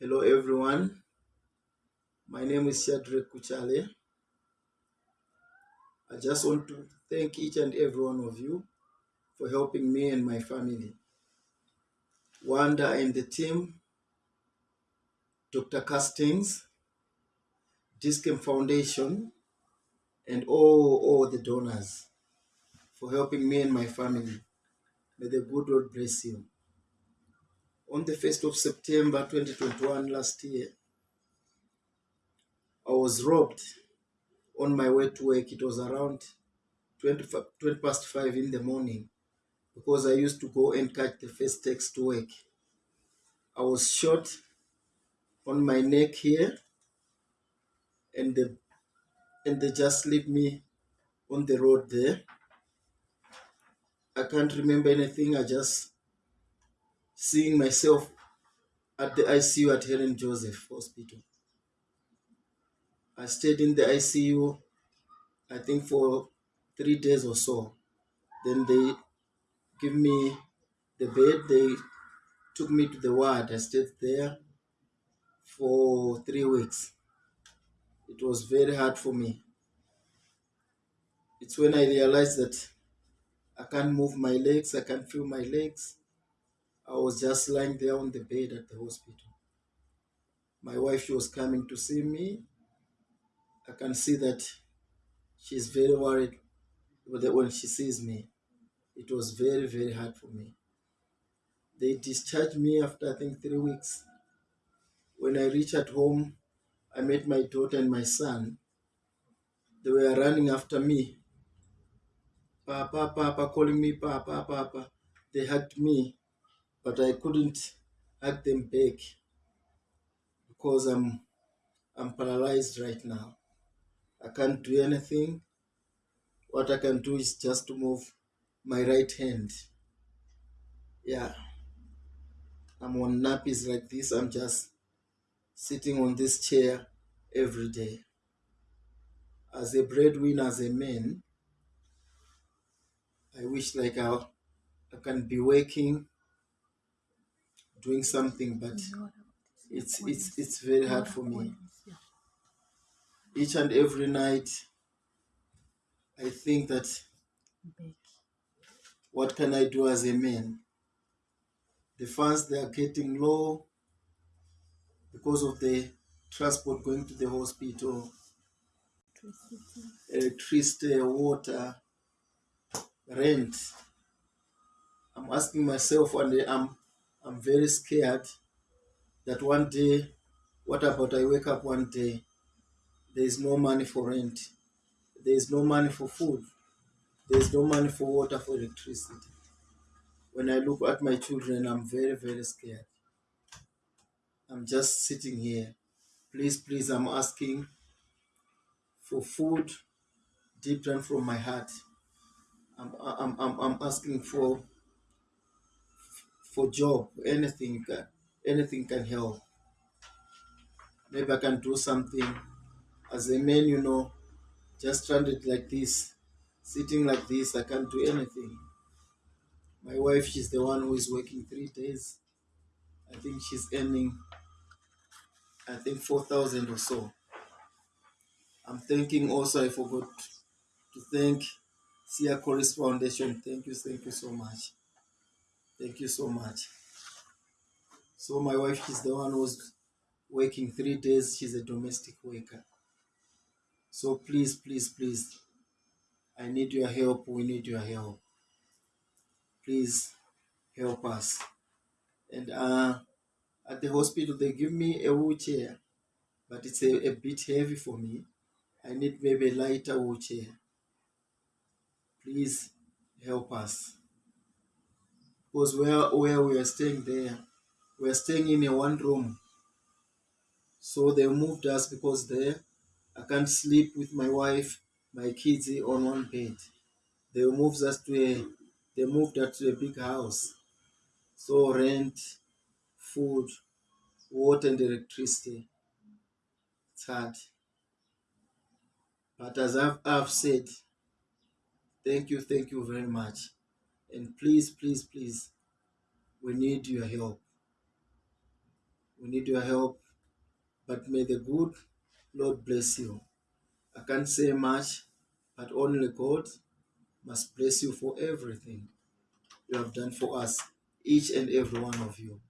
Hello, everyone. My name is Shadrach Kuchale. I just want to thank each and every one of you for helping me and my family. Wanda and the team, Dr. Castings, Discam Foundation, and all, all the donors for helping me and my family. May the good Lord bless you. On the 1st of September 2021, last year, I was robbed on my way to work. It was around 20, 20 past 5 in the morning because I used to go and catch the first taxi to work. I was shot on my neck here and the and they just leave me on the road there. I can't remember anything. I just seeing myself at the ICU at Helen Joseph Hospital. I stayed in the ICU, I think for three days or so. Then they give me the bed. They took me to the ward. I stayed there for three weeks. It was very hard for me. It's when I realized that I can't move my legs, I can't feel my legs. I was just lying there on the bed at the hospital. My wife, she was coming to see me. I can see that she's very worried when she sees me. It was very, very hard for me. They discharged me after I think three weeks. When I reached at home, I met my daughter and my son. They were running after me. Papa, Papa, calling me Papa, Papa. They hugged me, but I couldn't hug them back because I'm I'm paralyzed right now. I can't do anything. What I can do is just to move my right hand. Yeah. I'm on nappies like this. I'm just sitting on this chair every day. As a breadwinner, as a man, I wish like I, I can be working, doing something, but it's it's it's very hard for me. Each and every night, I think that what can I do as a man? The funds they are getting low because of the transport going to the hospital, electricity, water, rent. I'm asking myself and I'm I'm very scared that one day, what about I wake up one day, there is no money for rent, there is no money for food, there is no money for water, for electricity. When I look at my children, I'm very, very scared. I'm just sitting here. Please, please, I'm asking for food deep down from my heart. I'm, I'm, I'm, I'm asking for for job. Anything can, anything can help. Maybe I can do something. As a man, you know, just stranded like this, sitting like this, I can't do anything. My wife, she's the one who is working three days. I think she's earning, I think, 4,000 or so. I'm thanking also, I forgot to thank Sia Chorus Foundation. Thank you, thank you so much. Thank you so much. So my wife, she's the one who's working three days. She's a domestic worker. So please, please, please, I need your help. We need your help. Please help us. And uh, at the hospital, they give me a wheelchair, but it's a, a bit heavy for me. I need maybe a lighter wheelchair. Please help us. Because where, where we are staying there, we are staying in a one room. So they moved us because there I can't sleep with my wife, my kids on one bed. They moved us to a they moved us to a big house. So rent, food, water and electricity. It's hard. But as I've, I've said, thank you, thank you very much. And please, please, please, we need your help. We need your help. But may the good Lord bless you. I can't say much, but only God must bless you for everything you have done for us, each and every one of you.